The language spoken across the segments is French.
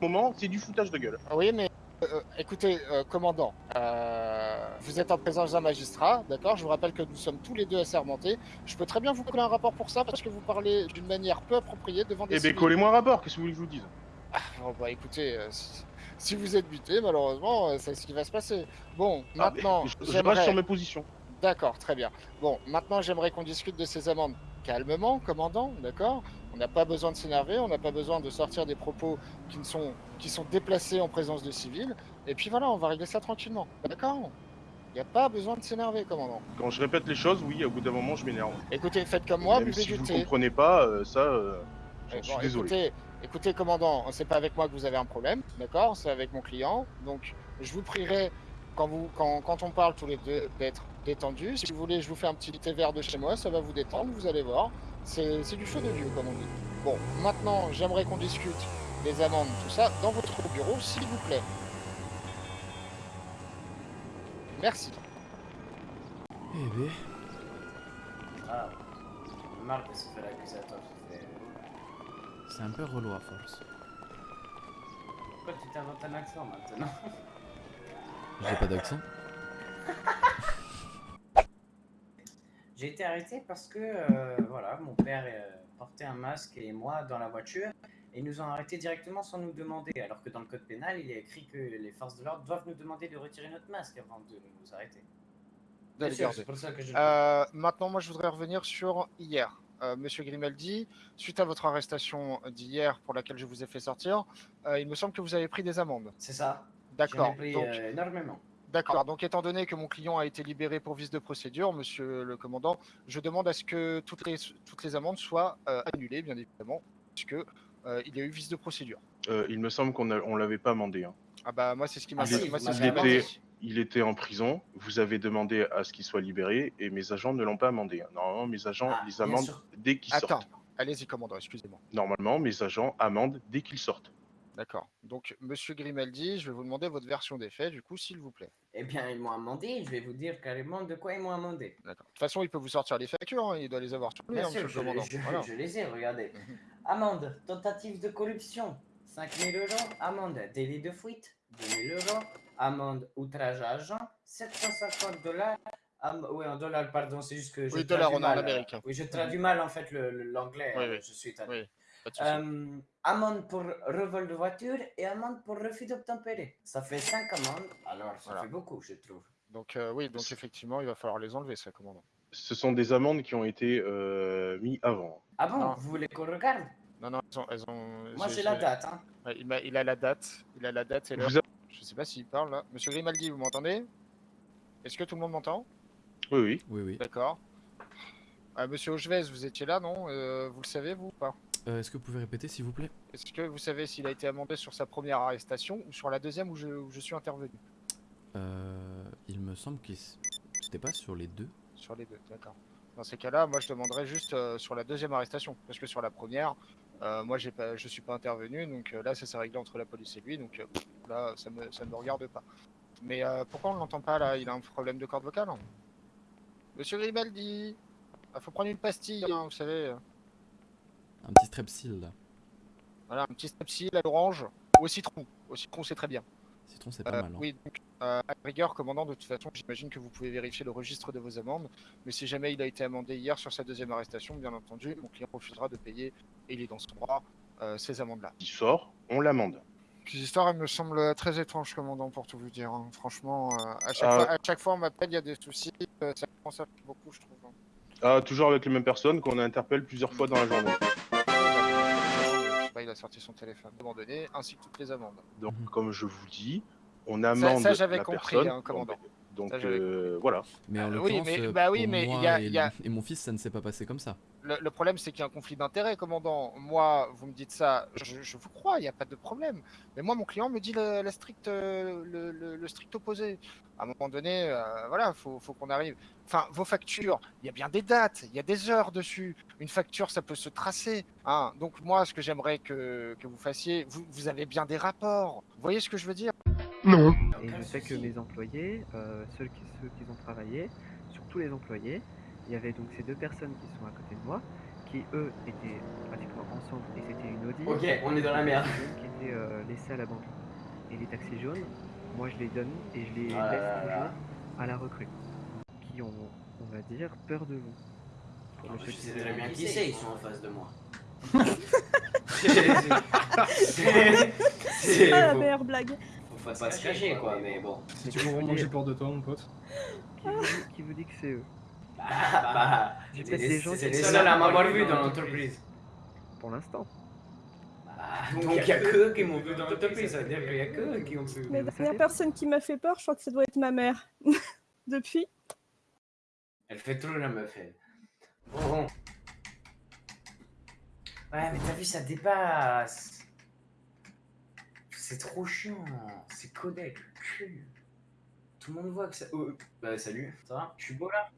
moment, c'est du foutage de gueule. Oui, mais euh, écoutez, euh, commandant, euh, vous êtes en présence d'un magistrat, d'accord Je vous rappelle que nous sommes tous les deux assermentés. Je peux très bien vous coller un rapport pour ça parce que vous parlez d'une manière peu appropriée devant des Eh civils. collez-moi un rapport, qu'est-ce que vous voulez que je vous dise? Bon, bah écoutez, euh, si, si vous êtes buté, malheureusement, euh, c'est ce qui va se passer. Bon, Ah, maintenant, je, je reste sur mes positions. D'accord, très bien. Bon, maintenant, j'aimerais qu'on discute de ces amendes calmement, commandant, d'accord? On n'a pas besoin de s'énerver, on n'a pas besoin de sortir des propos qui, ne sont, qui sont déplacés en présence de civils. Et puis voilà, on va régler ça tranquillement, d'accord? Il n'y a pas besoin de s'énerver, commandant. Quand je répète les choses, oui, au bout d'un moment, je m'énerve. Écoutez, faites comme moi, buvez si du vous thé. comprenez pas, euh, ça, euh, j'en Eh suis désolé. Écoutez, écoutez, commandant, c'est pas avec moi que vous avez un problème, d'accord? C'est avec mon client. Donc, je vous prierai, quand, vous, quand, quand on parle tous les deux, d'être détendu. Si vous voulez, je vous fais un petit thé vert de chez moi, ça va vous détendre, vous allez voir. C'est du feu de vieux, comme on dit. Bon, maintenant, j'aimerais qu'on discute des amendes, tout ça, dans votre bureau, s'il vous plaît. Merci. Eh ben, Ah, marre de se faire accusateur. ça fait- c'est un peu relou à force. Pourquoi tu t'inventes un accent maintenant? J'ai pas d'accent. J'ai été arrêté parce que, euh, voilà, mon père euh, portait un masque et moi dans la voiture et ils nous ont arrêté directement sans nous demander. Alors que dans le code pénal, il est écrit que les forces de l'ordre doivent nous demander de retirer notre masque avant de nous arrêter. C'est pour ça que je. Euh, maintenant, moi, je voudrais revenir sur hier. Euh, Monsieur Grimaldi, suite à votre arrestation d'hier pour laquelle je vous ai fait sortir, euh, il me semble que vous avez pris des amendes. C'est ça. J'en D'accord. ai pris Donc, euh, énormément. D'accord. Donc, étant donné que mon client a été libéré pour vice de procédure, monsieur le commandant, je demande à ce que toutes les, toutes les amendes soient euh, annulées, bien évidemment, puisque euh, il y a eu vice de procédure. Euh, il me semble qu'on on l'avait pas amendé. hein. Ah bah moi c'est ce qui m'a Ah fait. si, moi, vous c'est ce m'avez qui m'a était- dit. Il était en prison, vous avez demandé à ce qu'il soit libéré et mes agents ne l'ont pas amendé. Normalement, mes agents Ah, les bien amendent sûr. dès qu'ils Attends, sortent. allez-y commandant, excusez-moi. Normalement, mes agents amendent dès qu'ils sortent. D'accord. Donc monsieur Grimaldi, je vais vous demander votre version des faits, du coup, s'il vous plaît. Eh bien, ils m'ont amendé. Je vais vous dire carrément de quoi ils m'ont amendé. D'accord. De toute façon, il peut vous sortir les factures, hein, il doit les avoir lui, Bien hein, monsieur le je, commandant. je- Voilà. je les ai, regardez. Mhm. Amende, tentative de corruption, 5000 euros. Amende, délit de fuite, 2000 euros. Amende, outrage à agent, 750 dollars. Am- oui, en dollars, pardon, c'est juste que je Oui, dollars, on en Amérique, euh. Oui, je traduis mal en fait le- le- l'anglais. Oui, euh, oui. Je suis. Oui. Euh, amende pour revol de voiture et amende pour refus d'obtempérer. Ça fait 5 amendes, alors ça Voilà. fait beaucoup, je trouve. Donc euh, oui, donc effectivement, il va falloir les enlever, ça, commandant. Ce sont des amendes qui ont été euh, mises avant. Ah bon, Non. vous voulez qu'on regarde? Non, non, elles ont... elles ont- Moi j'ai- la date. Hein. Ouais, il, a la date, il a la date et l'heure. A- Je sais pas s'il parle là. Monsieur Grimaldi, vous m'entendez? Est-ce que tout le monde m'entend? Oui, oui. Oui, oui. D'accord. Ah, Monsieur Augeves, vous étiez là, non? Euh, Vous le savez, vous ou pas? Euh, Est-ce que vous pouvez répéter, s'il vous plaît? Est-ce que vous savez s'il a été amendé sur sa première arrestation ou sur la deuxième où je, où je suis intervenu? Euh, Il me semble que c'était pas sur les deux. Sur les deux, d'accord. Dans ces cas-là, moi je demanderais juste euh, sur la deuxième arrestation, parce que sur la première, euh, moi j'ai pas, je suis pas intervenu, donc euh, là ça s'est réglé entre la police et lui, donc là ça me, ça me regarde pas. Mais pourquoi on ne l'entend pas là? Il a un problème de corde vocale hein? Monsieur Grimaldi Il faut prendre une pastille, hein, vous savez. Un petit strepsil, là. Voilà, un petit strepsil à l'orange, ou au citron. Au citron c'est très bien. Citron, c'est pas Euh, mal. hein. Oui, donc, euh, à la rigueur, commandant, de toute façon, j'imagine que vous pouvez vérifier le registre de vos amendes. Mais si jamais il a été amendé hier sur sa deuxième arrestation, bien entendu, mon client refusera de payer, et il est dans son droit, euh, ces amendes-là. Il sort, on l'amende. Cette histoire, elle me semble très étrange, commandant, pour tout vous dire. hein. Franchement, euh, à, chaque Ah. fois, à chaque fois, on m'appelle, il y a des soucis. euh, ça commence à faire beaucoup, je trouve. hein. Ah, toujours avec les mêmes personnes qu'on interpelle plusieurs fois dans la journée. Il a sorti son téléphone abandonné, ainsi que toutes les amendes. Donc, Mhm. comme je vous dis, on amende ça, j'avais la compris, personne. hein, commandant. Donc, Ça, euh, voilà. Mais en euh, oui, mais- bah oui, pour mais il moi y a- et, il y a- et mon fils, ça ne s'est pas passé comme ça. Le, le problème, c'est qu'il y a un conflit d'intérêt, commandant. Moi, vous me dites ça, je, je vous crois, il n'y a pas de problème. Mais moi, mon client me dit le, la stricte, euh, le, le- le strict opposé. À un moment donné, euh, voilà, faut, faut qu'on arrive. Enfin, vos factures, il y a bien des dates, il y a des heures dessus. Une facture, ça peut se tracer. hein. Donc moi, ce que j'aimerais que, que vous fassiez, vous, vous avez bien des rapports. Vous voyez ce que je veux dire? Non. Et je sais que mes employés, euh, ceux, qui, ceux qui ont travaillé, sur tous les employés, il y avait donc ces deux personnes qui sont à côté de moi, qui eux étaient pratiquement ensemble et c'était une Audi. Ok, on est dans la merde. Qui étaient euh, laissés à l'abandon. Et les taxis jaunes, moi je les donne et je les Ah laisse là là. toujours à la recrue. Qui ont, on va dire, peur de vous. Pour le Je sais très bien qui c'est, ils sont en face de moi. C'est- c'est- Ah la meilleure blague. Faut pas se cacher quoi, mais bon. Mais Tu vous vraiment j'ai peur de toi, mon pote? Qui vous dit- qui vous dit que c'est eux? Ah, bah, J'ai c'est les sont seuls à m'avoir vu dans l'entreprise. pour l'instant. Ah, donc il y a que eux qui m'ont vu dans l'entreprise, ça veut dire qu'il y a que eux qui ont vu. La dernière personne qui m'a fait peur, je crois que ça doit être ma mère. Depuis. Elle fait trop la meuf, elle. Bon. Ouais, mais t'as vu, ça dépasse. C'est trop chiant. C'est codec, cul. Tout le monde voit que ça. Oh, bah, salut, ça va? Je suis beau là?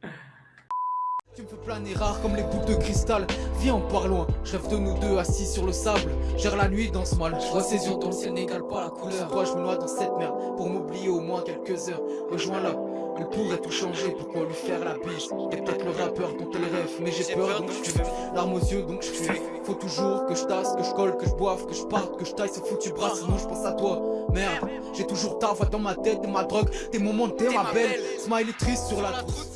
Tu me fais planer rare comme les boules de cristal. Viens on part loin, je rêve de nous deux assis sur le sable. Gère la nuit dans ce mal, je vois ses yeux dans le ciel n'égale pas la couleur. Toi je me noie dans cette merde pour m'oublier au moins quelques heures. Rejoins-la, elle pourrait tout changer, pourquoi lui faire la bise? T'es peut-être le rappeur dont elle rêve, mais j'ai peur donc je fuis Larmes aux yeux donc je fuis Faut toujours que je tasse, que je colle, que je boive, que je parte, que je taille. Ce foutu bras Sinon je pense à toi, merde. J'ai toujours ta voix dans ma tête, t'es ma drogue, tes moments, t'es ma belle. Smile est triste sur la trousse